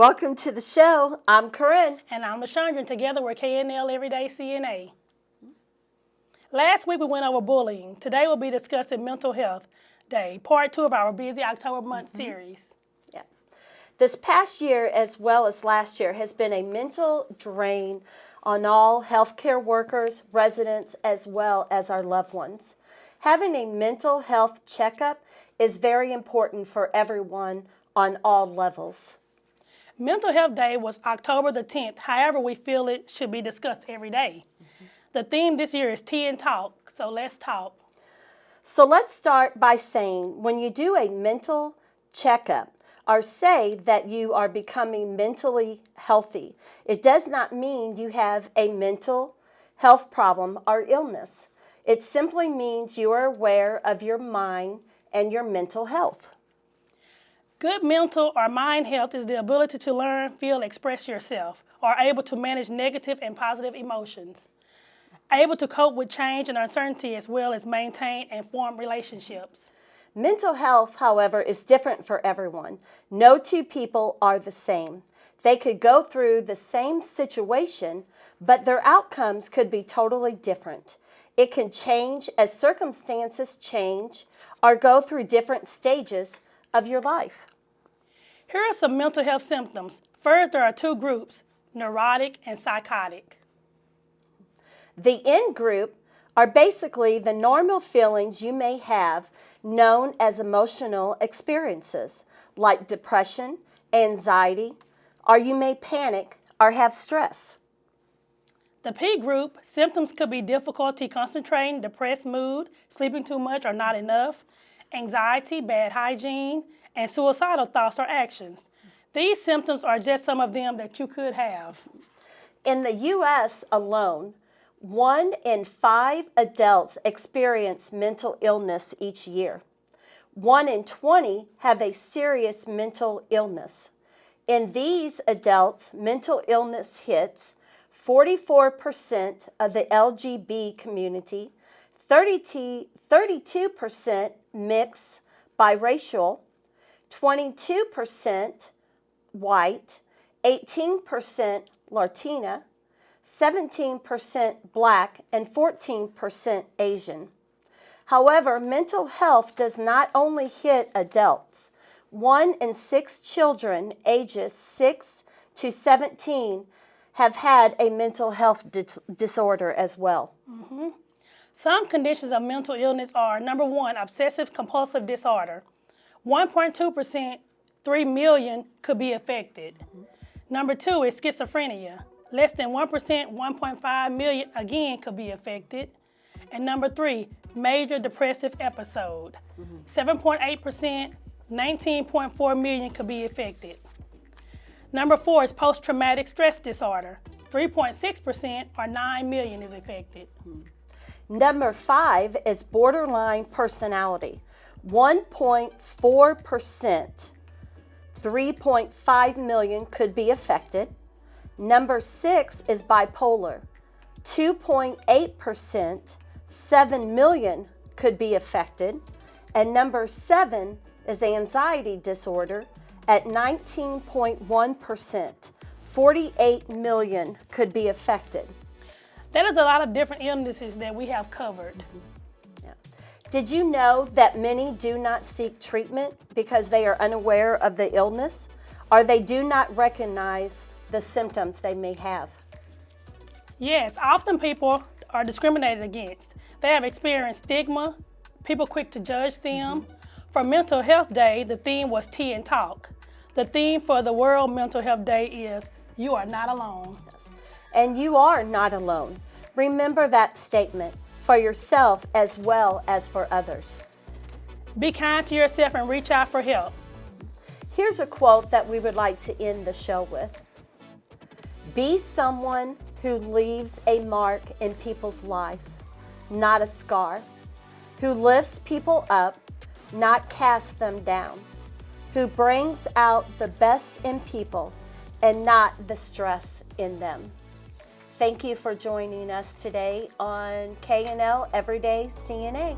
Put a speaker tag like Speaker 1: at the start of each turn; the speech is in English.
Speaker 1: Welcome to the show. I'm Corinne.
Speaker 2: And I'm LaShondra, and together we're KNL Everyday CNA. Last week we went over bullying. Today we'll be discussing Mental Health Day, part two of our busy October month mm -hmm. series.
Speaker 1: Yeah. This past year, as well as last year, has been a mental drain on all healthcare workers, residents, as well as our loved ones. Having a mental health checkup is very important for everyone on all levels.
Speaker 2: Mental Health Day was October the 10th. However, we feel it should be discussed every day. Mm -hmm. The theme this year is Tea and Talk, so let's talk.
Speaker 1: So let's start by saying when you do a mental checkup or say that you are becoming mentally healthy, it does not mean you have a mental health problem or illness. It simply means you are aware of your mind and your mental health.
Speaker 2: Good mental or mind health is the ability to learn, feel, express yourself, or able to manage negative and positive emotions, able to cope with change and uncertainty as well as maintain and form relationships.
Speaker 1: Mental health, however, is different for everyone. No two people are the same. They could go through the same situation, but their outcomes could be totally different. It can change as circumstances change or go through different stages of your life.
Speaker 2: Here are some mental health symptoms. First, there are two groups, neurotic and psychotic.
Speaker 1: The in group are basically the normal feelings you may have known as emotional experiences, like depression, anxiety, or you may panic or have stress.
Speaker 2: The P group, symptoms could be difficulty concentrating, depressed mood, sleeping too much or not enough, anxiety, bad hygiene, and suicidal thoughts or actions. These symptoms are just some of them that you could have.
Speaker 1: In the U.S. alone, one in five adults experience mental illness each year. One in 20 have a serious mental illness. In these adults, mental illness hits 44% of the LGB community, 32% mixed, biracial, 22% white, 18% Latina, 17% black, and 14% Asian. However, mental health does not only hit adults. One in six children ages 6 to 17 have had a mental health dis disorder as well.
Speaker 2: Mm -hmm. Some conditions of mental illness are number one, obsessive compulsive disorder. 1.2%, 3 million could be affected. Number two is schizophrenia. Less than 1%, 1.5 million again could be affected. And number three, major depressive episode. 7.8%, 19.4 million could be affected. Number four is post-traumatic stress disorder. 3.6% or 9 million is affected.
Speaker 1: Number five is borderline personality. 1.4%, 3.5 million could be affected. Number six is bipolar. 2.8%, 7 million could be affected. And number seven is anxiety disorder at 19.1%. 48 million could be affected.
Speaker 2: That is a lot of different illnesses that we have covered. Mm -hmm.
Speaker 1: Did you know that many do not seek treatment because they are unaware of the illness or they do not recognize the symptoms they may have?
Speaker 2: Yes, often people are discriminated against. They have experienced stigma, people quick to judge them. Mm -hmm. For Mental Health Day, the theme was Tea and Talk. The theme for the World Mental Health Day is You Are Not Alone. Yes.
Speaker 1: And you are not alone. Remember that statement for yourself as well as for others.
Speaker 2: Be kind to yourself and reach out for help.
Speaker 1: Here's a quote that we would like to end the show with. Be someone who leaves a mark in people's lives, not a scar, who lifts people up, not casts them down, who brings out the best in people and not the stress in them. Thank you for joining us today on KNL Everyday CNA.